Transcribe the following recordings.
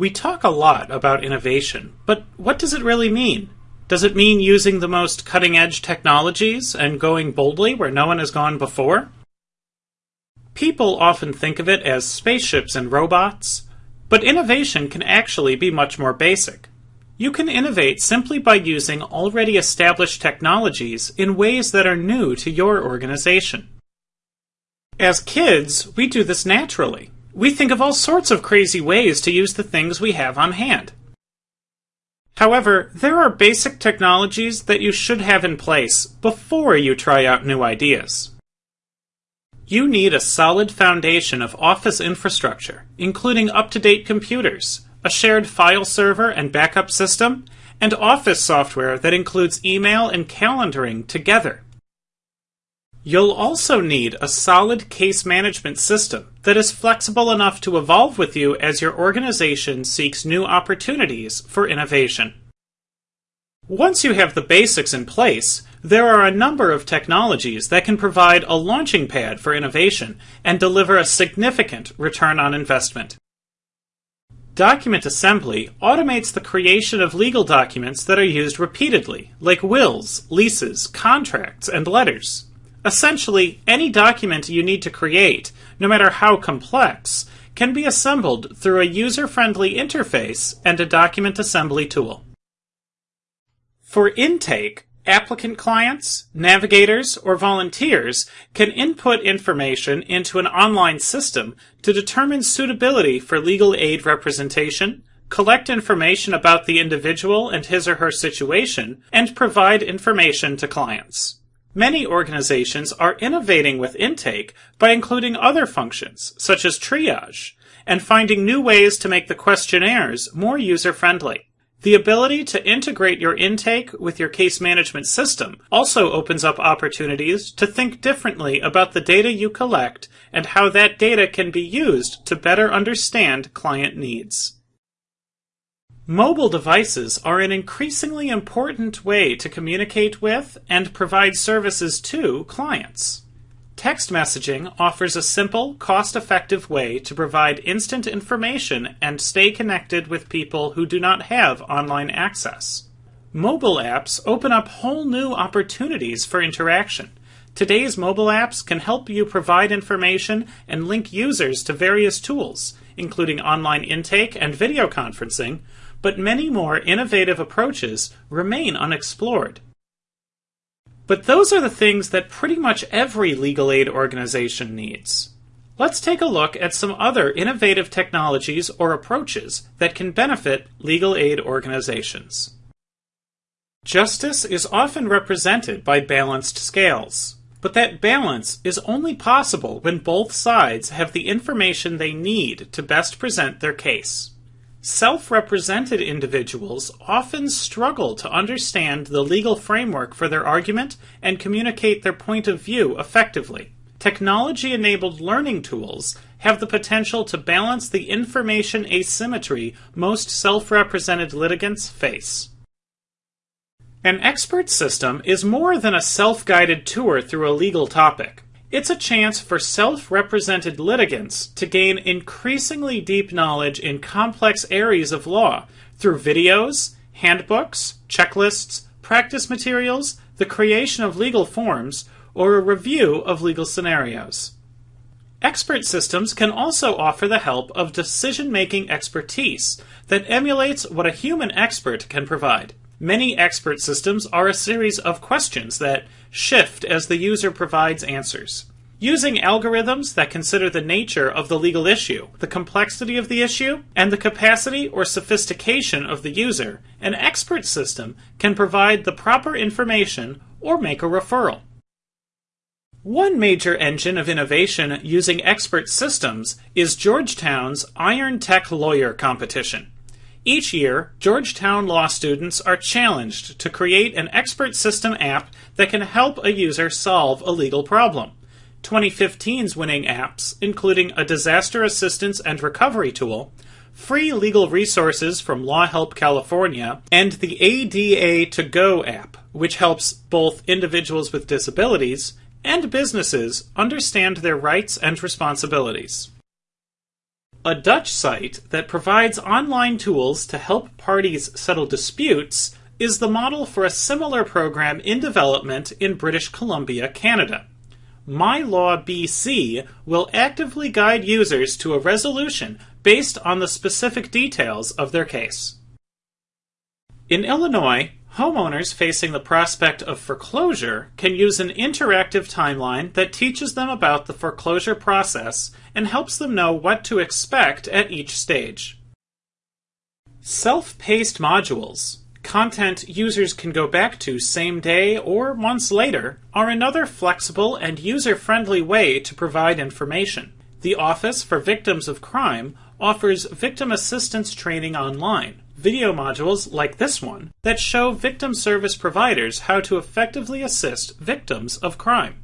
We talk a lot about innovation, but what does it really mean? Does it mean using the most cutting edge technologies and going boldly where no one has gone before? People often think of it as spaceships and robots, but innovation can actually be much more basic. You can innovate simply by using already established technologies in ways that are new to your organization. As kids, we do this naturally. We think of all sorts of crazy ways to use the things we have on hand. However, there are basic technologies that you should have in place before you try out new ideas. You need a solid foundation of office infrastructure, including up to date computers, a shared file server and backup system, and office software that includes email and calendaring together. You'll also need a solid case management system that is flexible enough to evolve with you as your organization seeks new opportunities for innovation. Once you have the basics in place, there are a number of technologies that can provide a launching pad for innovation and deliver a significant return on investment. Document assembly automates the creation of legal documents that are used repeatedly, like wills, leases, contracts, and letters. Essentially, any document you need to create, no matter how complex, can be assembled through a user friendly interface and a document assembly tool. For intake, applicant clients, navigators, or volunteers can input information into an online system to determine suitability for legal aid representation, collect information about the individual and his or her situation, and provide information to clients. Many organizations are innovating with intake by including other functions, such as triage, and finding new ways to make the questionnaires more user friendly. The ability to integrate your intake with your case management system also opens up opportunities to think differently about the data you collect and how that data can be used to better understand client needs. Mobile devices are an increasingly important way to communicate with and provide services to clients. Text messaging offers a simple, cost effective way to provide instant information and stay connected with people who do not have online access. Mobile apps open up whole new opportunities for interaction. Today's mobile apps can help you provide information and link users to various tools, including online intake and video conferencing, but many more innovative approaches remain unexplored. But those are the things that pretty much every legal aid organization needs. Let's take a look at some other innovative technologies or approaches that can benefit legal aid organizations. Justice is often represented by balanced scales, but that balance is only possible when both sides have the information they need to best present their case. Self represented individuals often struggle to understand the legal framework for their argument and communicate their point of view effectively. Technology enabled learning tools have the potential to balance the information asymmetry most self represented litigants face. An expert system is more than a self guided tour through a legal topic. It's a chance for self represented litigants to gain increasingly deep knowledge in complex areas of law through videos, handbooks, checklists, practice materials, the creation of legal forms, or a review of legal scenarios. Expert systems can also offer the help of decision making expertise that emulates what a human expert can provide. Many expert systems are a series of questions that shift as the user provides answers. Using algorithms that consider the nature of the legal issue, the complexity of the issue, and the capacity or sophistication of the user, an expert system can provide the proper information or make a referral. One major engine of innovation using expert systems is Georgetown's Iron Tech Lawyer Competition. Each year, Georgetown law students are challenged to create an expert system app that can help a user solve a legal problem. 2015's winning apps, including a disaster assistance and recovery tool, free legal resources from Law Help California, and the ADA To Go app, which helps both individuals with disabilities and businesses understand their rights and responsibilities. A Dutch site that provides online tools to help parties settle disputes is the model for a similar program in development in British Columbia, Canada. MyLaw BC will actively guide users to a resolution based on the specific details of their case. In Illinois, homeowners facing the prospect of foreclosure can use an interactive timeline that teaches them about the foreclosure process and helps them know what to expect at each stage. Self paced modules content users can go back to same day or months later are another flexible and user friendly way to provide information. The Office for Victims of Crime offers victim assistance training online, video modules like this one that show victim service providers how to effectively assist victims of crime.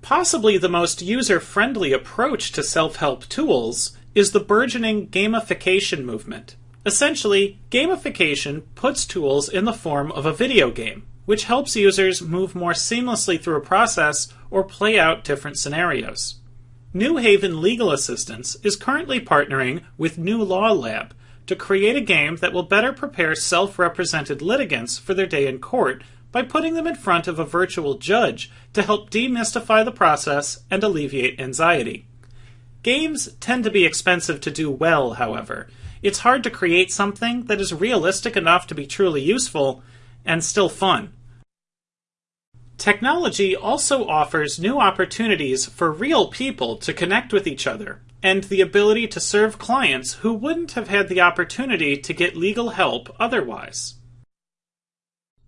Possibly the most user friendly approach to self help tools is the burgeoning gamification movement. Essentially, gamification puts tools in the form of a video game, which helps users move more seamlessly through a process or play out different scenarios. New Haven Legal Assistance is currently partnering with NuLawLab to create a game that will better prepare self represented litigants for their day in court by putting them in front of a virtual judge to help demystify the process and alleviate anxiety. Games tend to be expensive to do well, however, it's hard to create something that is realistic enough to be truly useful and still fun. Technology also offers new opportunities for real people to connect with each other and the ability to serve clients who wouldn't have had the opportunity to get legal help otherwise.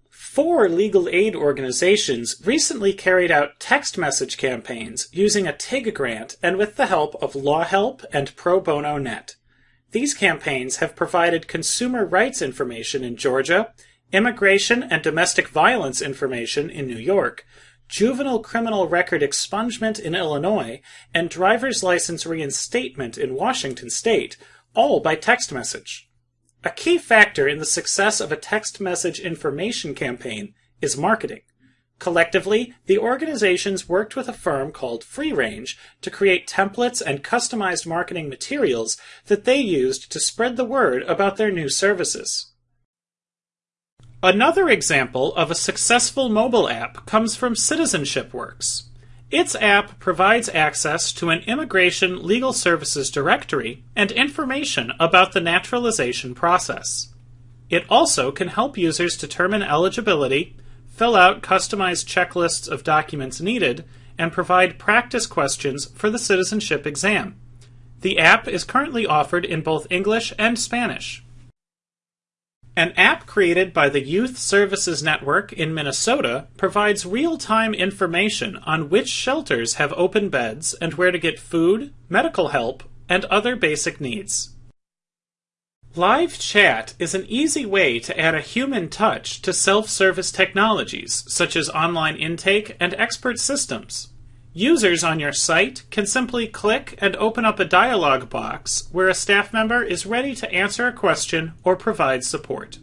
Four legal aid organizations recently carried out text message campaigns using a TIG grant and with the help of LawHelp and Pro Bono Net. These campaigns have provided consumer rights information in Georgia, immigration and domestic violence information in New York, juvenile criminal record expungement in Illinois, and driver's license reinstatement in Washington state, all by text message. A key factor in the success of a text message information campaign is marketing. Collectively, the organizations worked with a firm called Free Range to create templates and customized marketing materials that they used to spread the word about their new services. Another example of a successful mobile app comes from Citizenship Works. Its app provides access to an immigration legal services directory and information about the naturalization process. It also can help users determine eligibility fill out customized checklists of documents needed, and provide practice questions for the citizenship exam. The app is currently offered in both English and Spanish. An app created by the Youth Services Network in Minnesota provides real time information on which shelters have open beds and where to get food, medical help, and other basic needs. Live chat is an easy way to add a human touch to self service technologies, such as online intake and expert systems. Users on your site can simply click and open up a dialog box where a staff member is ready to answer a question or provide support.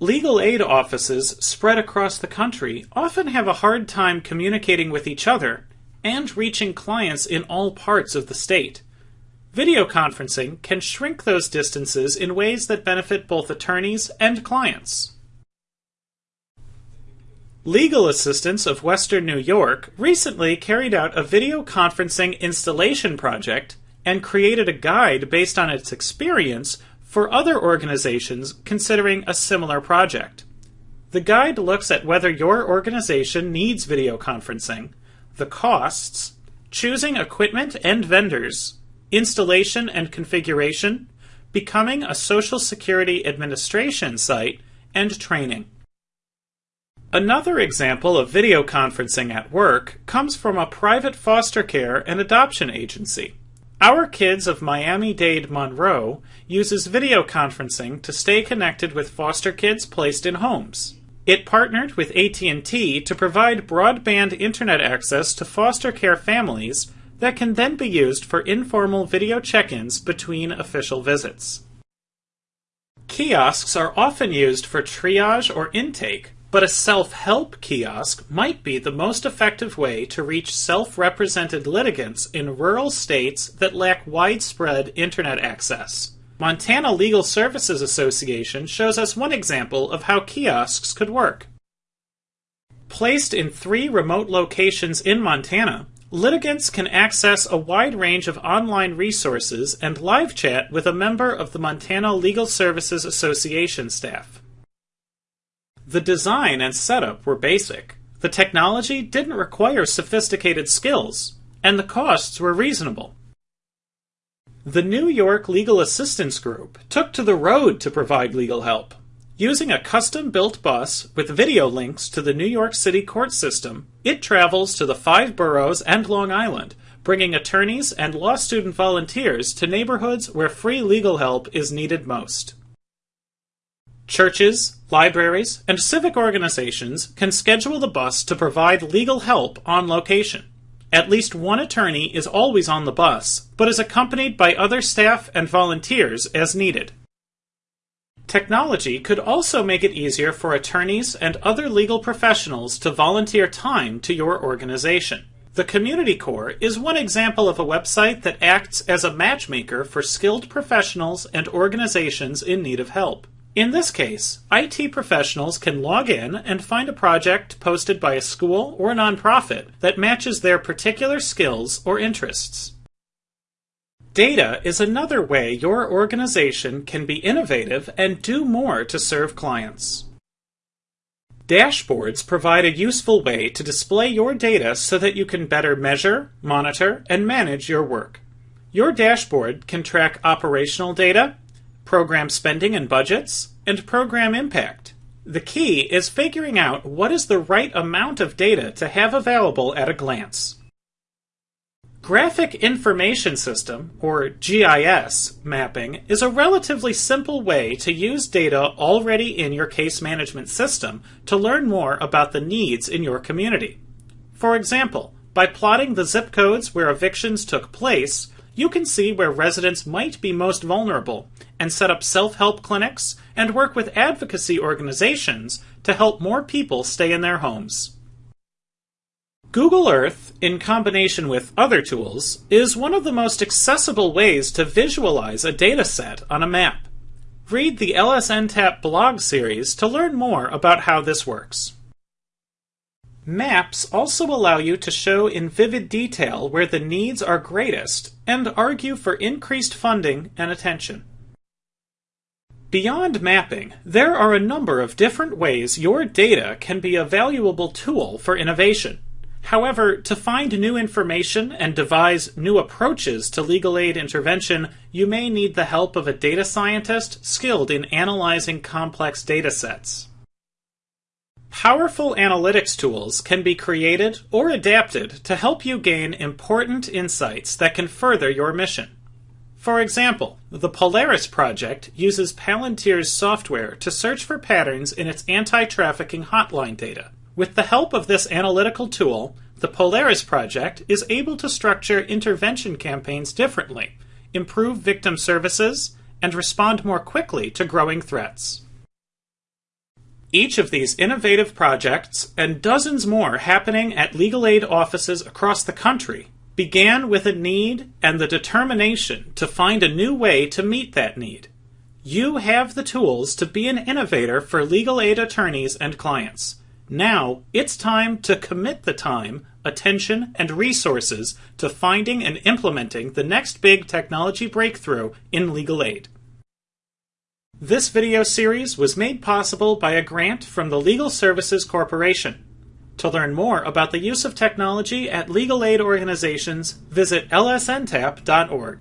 Legal aid offices spread across the country often have a hard time communicating with each other and reaching clients in all parts of the state. Video conferencing can shrink those distances in ways that benefit both attorneys and clients. Legal Assistance of Western New York recently carried out a video conferencing installation project and created a guide based on its experience for other organizations considering a similar project. The guide looks at whether your organization needs video conferencing, the costs, choosing equipment and vendors, installation and configuration, becoming a Social Security Administration site, and training. Another example of video conferencing at work comes from a private foster care and adoption agency. Our Kids of Miami-Dade Monroe uses video conferencing to stay connected with foster kids placed in homes. It partnered with AT&T to provide broadband internet access to foster care families that can then be used for informal video check ins between official visits. Kiosks are often used for triage or intake, but a self help kiosk might be the most effective way to reach self represented litigants in rural states that lack widespread internet access. Montana Legal Services Association shows us one example of how kiosks could work. Placed in three remote locations in Montana, litigants can access a wide range of online resources and live chat with a member of the Montana Legal Services Association staff. The design and setup were basic. The technology didn't require sophisticated skills, and the costs were reasonable. The New York Legal Assistance Group took to the road to provide legal help. Using a custom built bus with video links to the New York City court system, it travels to the five boroughs and Long Island, bringing attorneys and law student volunteers to neighborhoods where free legal help is needed most. Churches, libraries, and civic organizations can schedule the bus to provide legal help on location. At least one attorney is always on the bus, but is accompanied by other staff and volunteers as needed. Technology could also make it easier for attorneys and other legal professionals to volunteer time to your organization. The Community Corps is one example of a website that acts as a matchmaker for skilled professionals and organizations in need of help. In this case, IT professionals can log in and find a project posted by a school or nonprofit that matches their particular skills or interests. Data is another way your organization can be innovative and do more to serve clients. Dashboards provide a useful way to display your data so that you can better measure, monitor, and manage your work. Your dashboard can track operational data, program spending and budgets, and program impact. The key is figuring out what is the right amount of data to have available at a glance. Graphic Information System, or GIS, mapping is a relatively simple way to use data already in your case management system to learn more about the needs in your community. For example, by plotting the zip codes where evictions took place, you can see where residents might be most vulnerable and set up self help clinics and work with advocacy organizations to help more people stay in their homes. Google Earth, in combination with other tools, is one of the most accessible ways to visualize a dataset on a map. Read the LSNTAP blog series to learn more about how this works. Maps also allow you to show in vivid detail where the needs are greatest and argue for increased funding and attention. Beyond mapping, there are a number of different ways your data can be a valuable tool for innovation. However, to find new information and devise new approaches to legal aid intervention, you may need the help of a data scientist skilled in analyzing complex data sets. Powerful analytics tools can be created or adapted to help you gain important insights that can further your mission. For example, the Polaris project uses Palantir's software to search for patterns in its anti trafficking hotline data. With the help of this analytical tool, the Polaris project is able to structure intervention campaigns differently, improve victim services, and respond more quickly to growing threats. Each of these innovative projects, and dozens more happening at legal aid offices across the country, began with a need and the determination to find a new way to meet that need. You have the tools to be an innovator for legal aid attorneys and clients. Now it's time to commit the time, attention, and resources to finding and implementing the next big technology breakthrough in legal aid. This video series was made possible by a grant from the Legal Services Corporation. To learn more about the use of technology at legal aid organizations, visit lsntap.org.